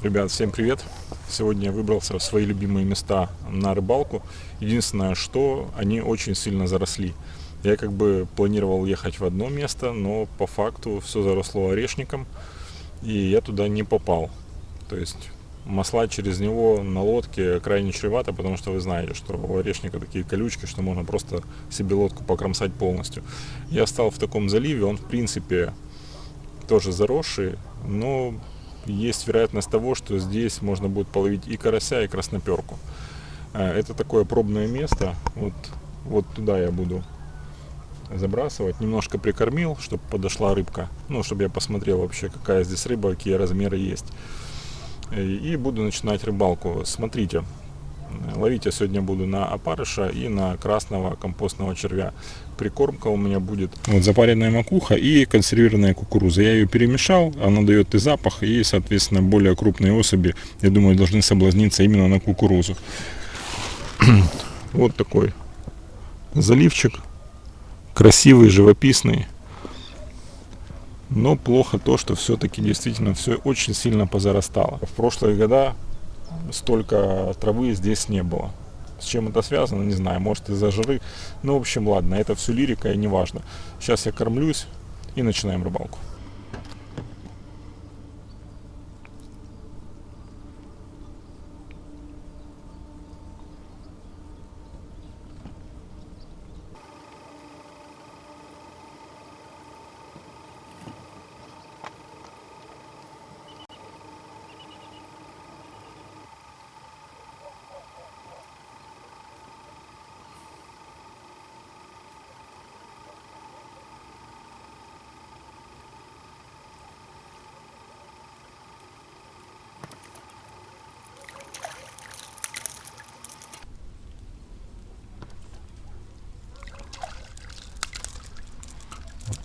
Ребят, всем привет! Сегодня я выбрался в свои любимые места на рыбалку. Единственное, что они очень сильно заросли. Я как бы планировал ехать в одно место, но по факту все заросло орешником, и я туда не попал. То есть масла через него на лодке крайне чревато, потому что вы знаете, что у орешника такие колючки, что можно просто себе лодку покромсать полностью. Я стал в таком заливе, он в принципе тоже заросший, но есть вероятность того, что здесь можно будет половить и карася, и красноперку. Э, это такое пробное место, вот, вот туда я буду забрасывать. Немножко прикормил, чтобы подошла рыбка, ну, чтобы я посмотрел вообще, какая здесь рыба, какие размеры есть. И буду начинать рыбалку. Смотрите, ловить я сегодня буду на опарыша и на красного компостного червя. Прикормка у меня будет вот запаренная макуха и консервированная кукуруза. Я ее перемешал, она дает и запах, и, соответственно, более крупные особи, я думаю, должны соблазниться именно на кукурузу. вот такой заливчик, красивый, живописный. Но плохо то, что все-таки действительно все очень сильно позарастало. В прошлые года столько травы здесь не было. С чем это связано, не знаю, может из-за жары. Ну, в общем, ладно, это все лирика и не важно. Сейчас я кормлюсь и начинаем рыбалку.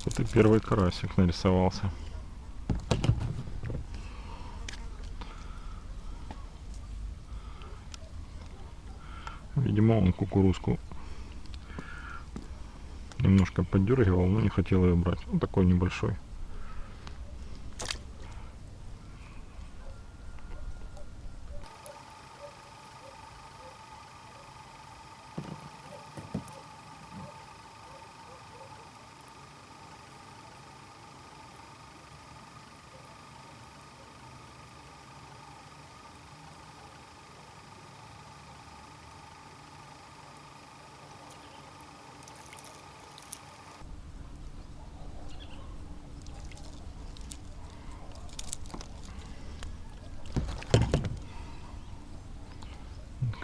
Вот и первый карасик нарисовался. Видимо, он кукурузку немножко поддергивал, но не хотел ее брать. Он такой небольшой.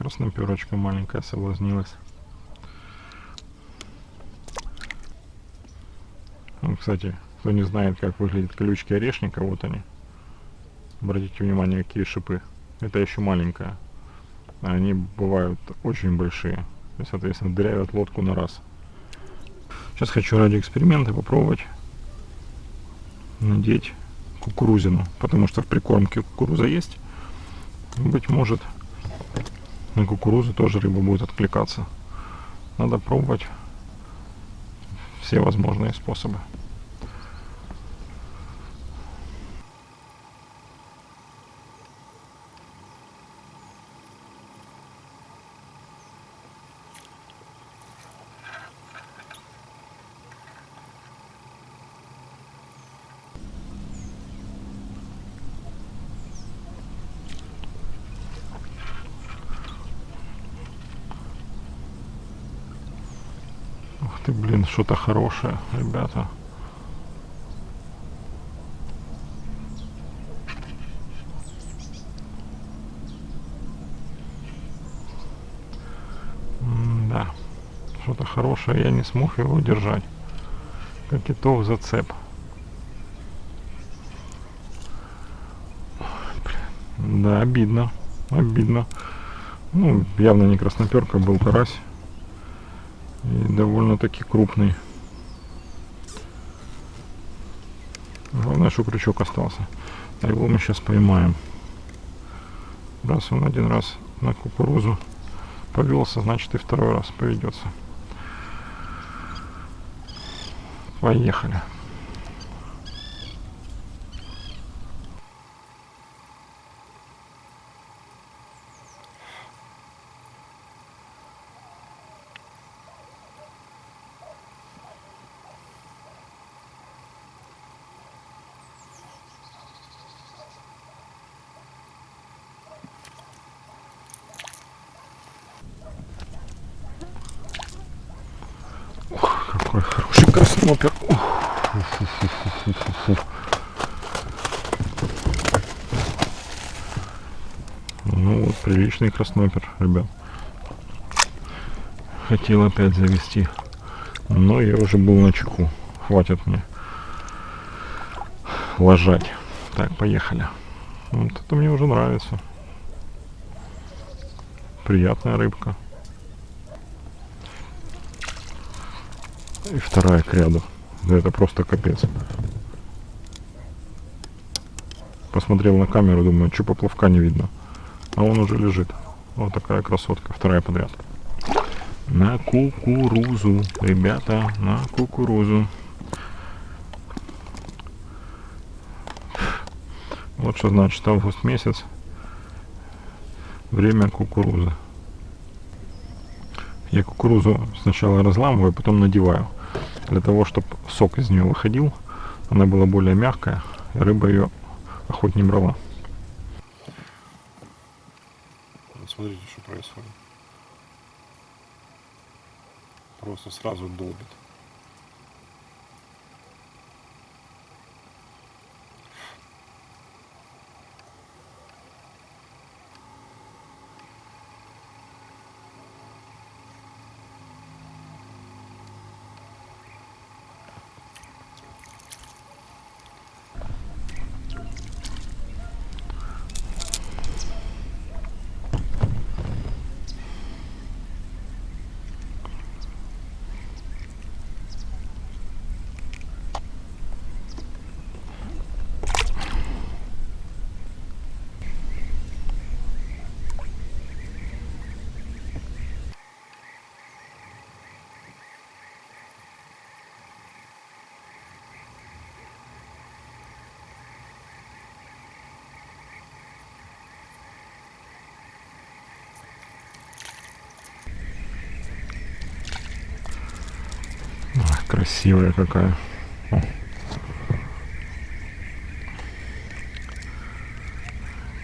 Красноперочка маленькая соблазнилась. Ну, кстати, кто не знает, как выглядят колючки орешника, вот они. Обратите внимание, какие шипы. Это еще маленькая. Они бывают очень большие. И, соответственно, дырявят лодку на раз. Сейчас хочу ради эксперимента попробовать надеть кукурузину. Потому что в прикормке кукуруза есть. Быть может, на кукурузу тоже рыба будет откликаться. Надо пробовать все возможные способы. Ты, блин, что-то хорошее, ребята. да, что-то хорошее, я не смог его удержать. Как и то в зацеп. Да, обидно, обидно. Ну, явно не красноперка, был карась. И довольно-таки крупный. Главное, что крючок остался. А его мы сейчас поймаем. Раз он один раз на кукурузу повелся, значит и второй раз поведется. Поехали. Какой хороший краснопер. Ну вот, приличный краснопер, ребят. Хотел опять завести. Но я уже был на чеку. Хватит мне ложать. Так, поехали. Вот это мне уже нравится. Приятная рыбка. И вторая к ряду. Да это просто капец. Посмотрел на камеру, думаю, что поплавка не видно. А он уже лежит. Вот такая красотка, вторая подряд. На кукурузу, ребята, на кукурузу. Вот что значит август месяц. Время кукурузы. Я кукурузу сначала разламываю, потом надеваю. Для того, чтобы сок из нее выходил. Она была более мягкая. И рыба ее охотнее брала. Смотрите, что происходит. Просто сразу долбит. Красивая какая. О.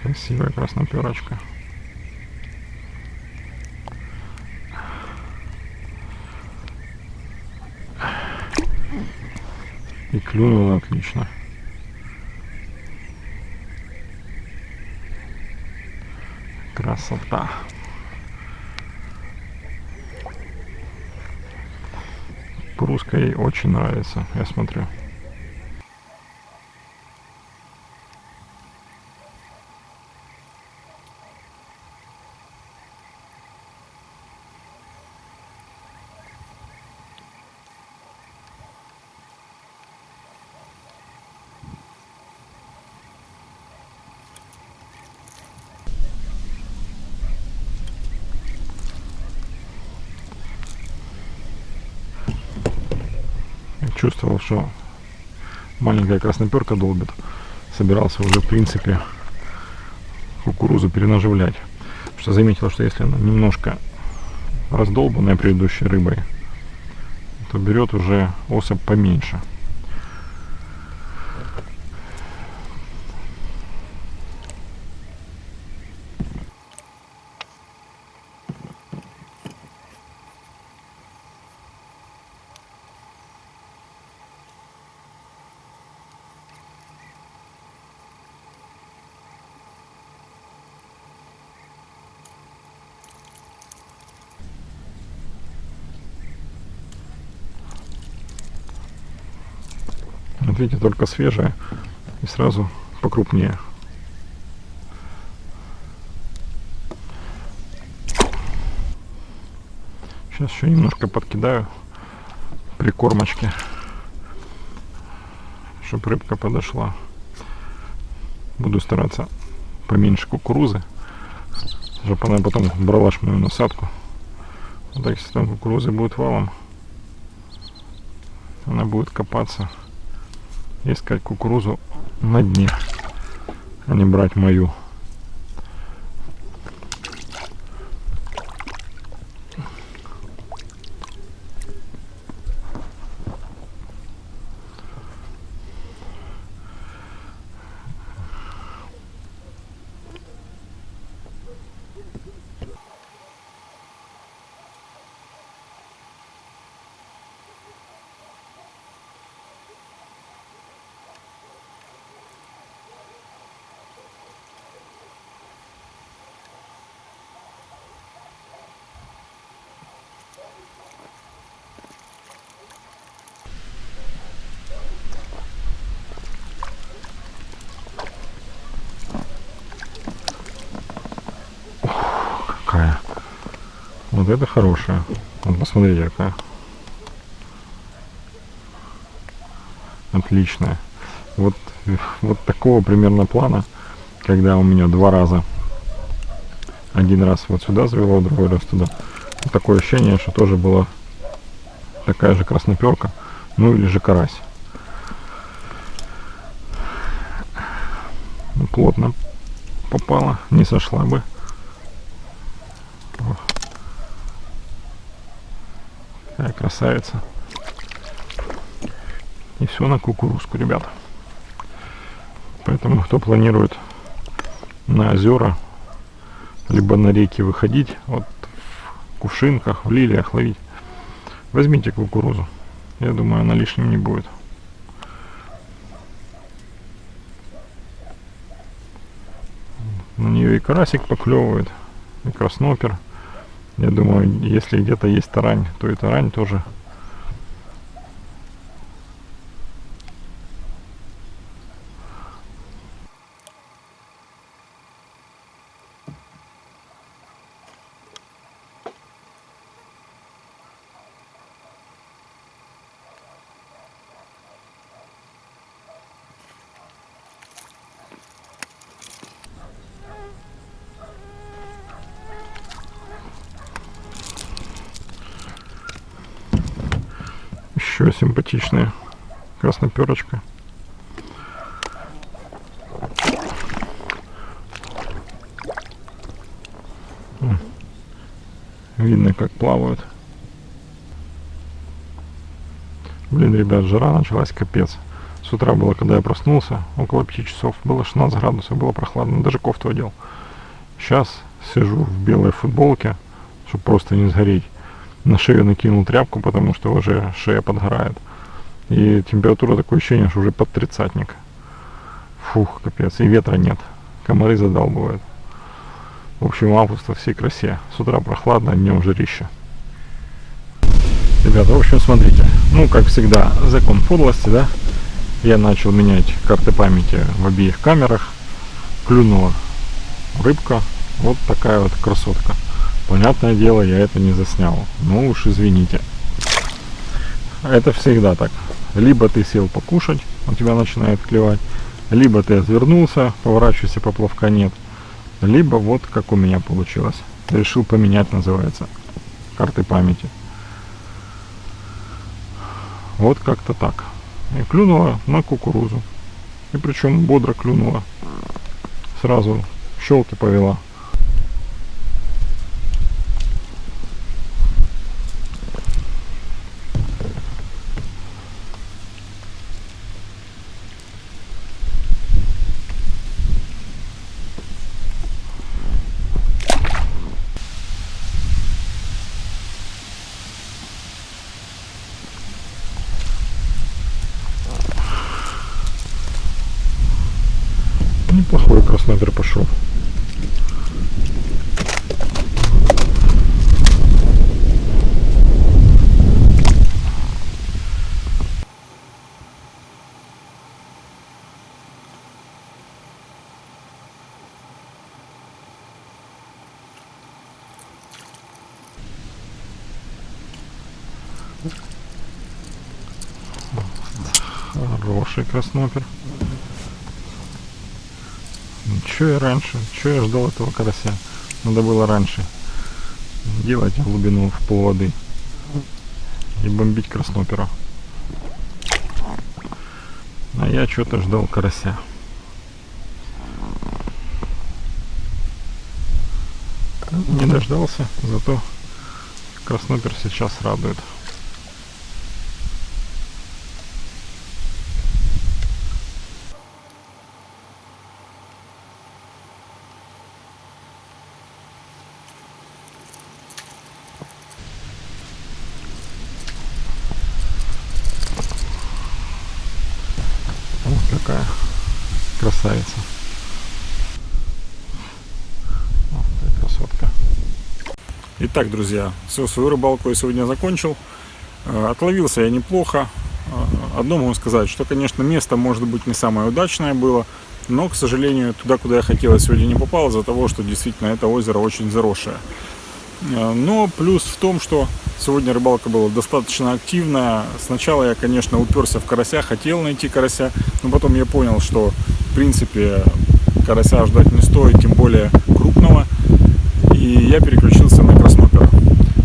Красивая красноперочка. И клюнула отлично. Красота. Пруска ей очень нравится, я смотрю. Чувствовал, что маленькая красноперка долбит. Собирался уже, в принципе, кукурузу перенаживлять. Что заметил, что если она немножко раздолбанная предыдущей рыбой, то берет уже особь поменьше. Видите, только свежая и сразу покрупнее. Сейчас еще немножко подкидаю прикормочки, чтобы рыбка подошла. Буду стараться поменьше кукурузы, чтобы она потом брала мою насадку. Вот так, если там кукурузы будет валом, она будет копаться искать кукурузу на дне, а не брать мою. Вот это хорошая. Вот посмотрите, какая. Отличная. Вот, вот такого примерно плана, когда у меня два раза. Один раз вот сюда завело, другой раз туда. Вот такое ощущение, что тоже была такая же красноперка, ну или же карась. Плотно попала, не сошла бы. Красавица. И все на кукурузку, ребята. Поэтому кто планирует на озера, либо на реки выходить, вот в кувшинках, в лилиях ловить, возьмите кукурузу. Я думаю, она лишним не будет. На нее и карасик поклевывает, и краснопер. Я думаю, если где-то есть тарань, то и тарань тоже еще симпатичная красноперочка. Видно, как плавают. Блин, ребят, жара началась капец. С утра было, когда я проснулся, около 5 часов, было 16 градусов, было прохладно, даже кофту одел. Сейчас сижу в белой футболке, чтобы просто не сгореть на шею накинул тряпку, потому что уже шея подгорает. И температура такое ощущение, что уже под тридцатник. Фух, капец. И ветра нет. Комары задалбывают. В общем, август всей красе. С утра прохладно, а днем жарище. Ребята, в общем, смотрите. Ну, как всегда, закон подлости, да? Я начал менять карты памяти в обеих камерах. Клюнула рыбка. Вот такая вот красотка. Понятное дело, я это не заснял. Ну уж извините. Это всегда так. Либо ты сел покушать, у тебя начинает клевать, либо ты отвернулся, поворачивайся, поплавка нет. Либо вот как у меня получилось. Решил поменять, называется, карты памяти. Вот как-то так. И клюнула на кукурузу. И причем бодро клюнула. Сразу щелки повела. Неплохой красноперь пошел. Хороший краснопер. Че я раньше? Че я ждал этого карася? Надо было раньше делать глубину в пол воды и бомбить краснопера. А я что-то ждал карася. Не дождался, зато краснопер сейчас радует. Какая красавица. Вот красотка. Итак, друзья, все, свою рыбалку я сегодня закончил. Э, отловился я неплохо. Э, одно могу сказать, что, конечно, место может быть не самое удачное было, но, к сожалению, туда, куда я хотел, я сегодня не попал, из-за того, что действительно это озеро очень заросшее. Э, Но плюс в том, что сегодня рыбалка была достаточно активная. Сначала я, конечно, уперся в карася, хотел найти карася, но потом я понял, что в принципе карася ждать не стоит, тем более крупного. И я переключился на краснопера.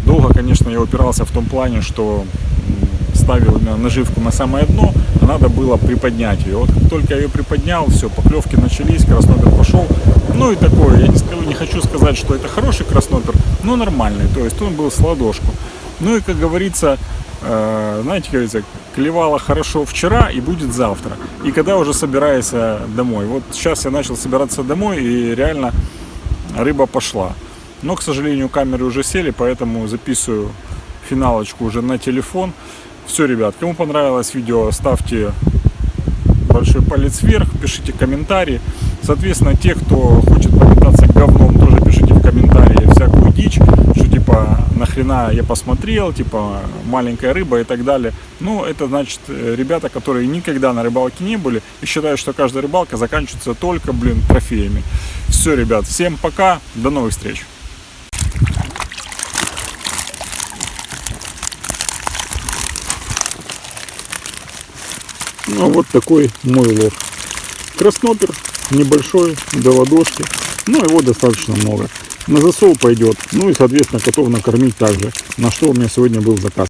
Долго, конечно, я упирался в том плане, что ставил наживку на самое дно, а надо было приподнять ее. Вот как только я ее приподнял, все, поклевки начались, краснопер пошел. Ну и такое, я не, скажу, не хочу сказать, что это хороший краснопер, но нормальный, то есть он был с ладошку. Ну и, как говорится, э, знаете, как говорится, клевало хорошо вчера и будет завтра. И когда уже собираешься домой. Вот сейчас я начал собираться домой и реально рыба пошла. Но, к сожалению, камеры уже сели, поэтому записываю финалочку уже на телефон. Все, ребят, кому понравилось видео, ставьте большой палец вверх, пишите комментарии. Соответственно, те, кто хочет попытаться говном, тоже пишите в комментарии всякую дичь, что типа нахрена я посмотрел, типа маленькая рыба и так далее. Ну, это значит э, ребята, которые никогда на рыбалке не были и считают, что каждая рыбалка заканчивается только, блин, трофеями. Все, ребят, всем пока, до новых встреч. Ну, вот такой мой улов. Краснопер небольшой, до ладошки. Но его достаточно много. На засол пойдет. Ну и, соответственно, котов накормить также. На что у меня сегодня был заказ.